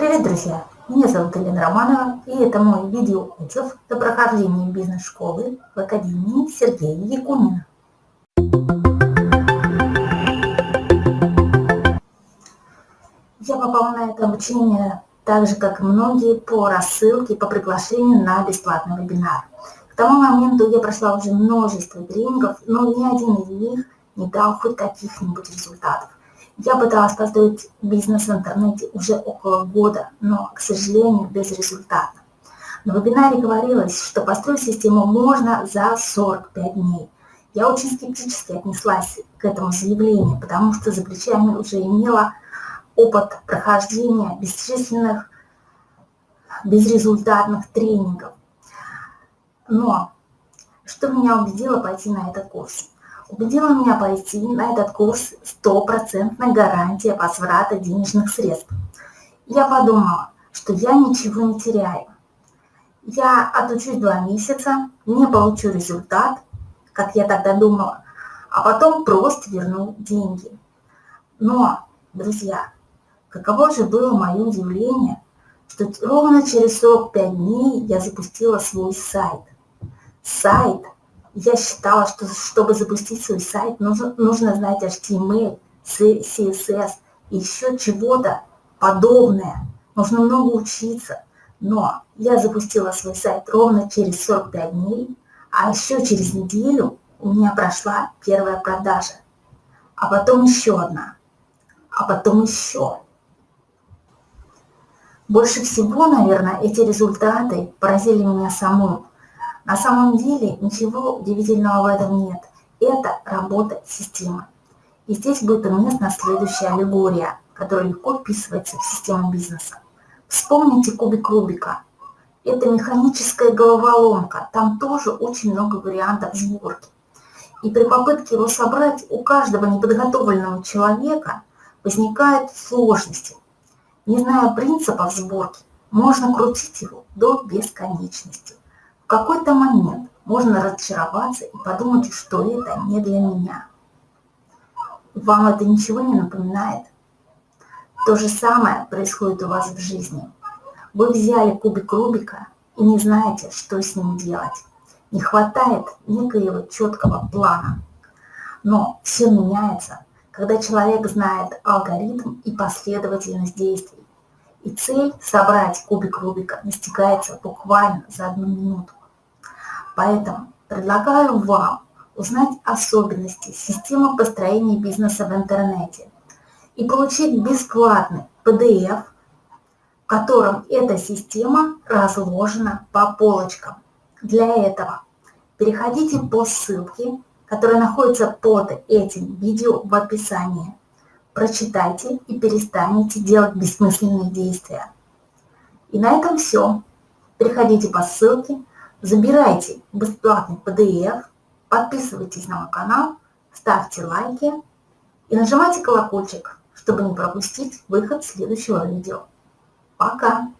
Привет, друзья! Меня зовут Елена Романова, и это мой видеоотзыв до прохождения бизнес-школы в Академии Сергея Якунина. Я попала на это обучение так же, как и многие, по рассылке, по приглашению на бесплатный вебинар. К тому моменту я прошла уже множество тренингов, но ни один из них не дал хоть каких-нибудь результатов. Я пыталась построить бизнес в интернете уже около года, но, к сожалению, без результата. На вебинаре говорилось, что построить систему можно за 45 дней. Я очень скептически отнеслась к этому заявлению, потому что за плечами уже имела опыт прохождения бесчисленных безрезультатных тренингов. Но что меня убедило пойти на этот курс? Убедила меня пойти на этот курс стопроцентная гарантия возврата денежных средств. Я подумала, что я ничего не теряю. Я отучусь два месяца, не получу результат, как я тогда думала, а потом просто верну деньги. Но, друзья, каково же было мое удивление, что ровно через 45 дней я запустила свой сайт. Сайт – я считала, что чтобы запустить свой сайт, нужно, нужно знать HTML, CSS и еще чего-то подобное. Нужно много учиться. Но я запустила свой сайт ровно через 45 дней, а еще через неделю у меня прошла первая продажа. А потом еще одна. А потом еще. Больше всего, наверное, эти результаты поразили меня саму. На самом деле ничего удивительного в этом нет. Это работа системы. И здесь будет уместна следующая аллегория, которая легко вписывается в систему бизнеса. Вспомните кубик Рубика. Это механическая головоломка. Там тоже очень много вариантов сборки. И при попытке его собрать у каждого неподготовленного человека возникают сложности. Не зная принципов сборки, можно крутить его до бесконечности какой-то момент можно разочароваться и подумать, что это не для меня. Вам это ничего не напоминает? То же самое происходит у вас в жизни. Вы взяли кубик Рубика и не знаете, что с ним делать. Не хватает некоего четкого плана. Но все меняется, когда человек знает алгоритм и последовательность действий. И цель собрать кубик Рубика достигается буквально за одну минуту. Поэтому предлагаю вам узнать особенности системы построения бизнеса в интернете и получить бесплатный PDF, в котором эта система разложена по полочкам. Для этого переходите по ссылке, которая находится под этим видео в описании. Прочитайте и перестанете делать бессмысленные действия. И на этом все. Переходите по ссылке, Забирайте бесплатный PDF, подписывайтесь на мой канал, ставьте лайки и нажимайте колокольчик, чтобы не пропустить выход следующего видео. Пока!